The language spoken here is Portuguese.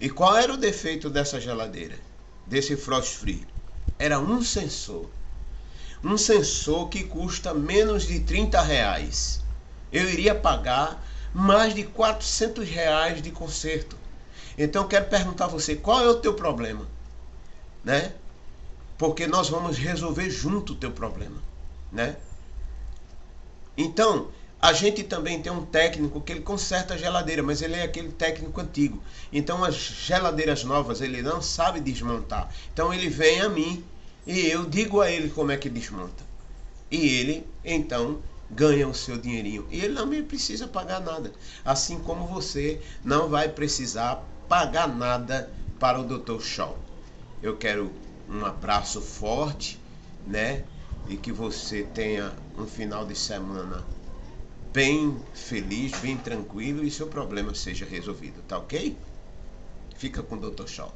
E qual era o defeito dessa geladeira? Desse frost free? Era um sensor. Um sensor que custa menos de 30 reais. Eu iria pagar mais de 400 reais de conserto. Então quero perguntar a você, qual é o teu problema? Né? Porque nós vamos resolver junto o teu problema, né? Então, a gente também tem um técnico que ele conserta a geladeira, mas ele é aquele técnico antigo. Então as geladeiras novas ele não sabe desmontar. Então ele vem a mim e eu digo a ele como é que desmonta. E ele então ganha o seu dinheirinho. E ele não me precisa pagar nada. Assim como você não vai precisar pagar nada para o Dr. Shaw. Eu quero um abraço forte, né? E que você tenha um final de semana bem feliz, bem tranquilo e seu problema seja resolvido, tá ok? Fica com o Dr. Shaw.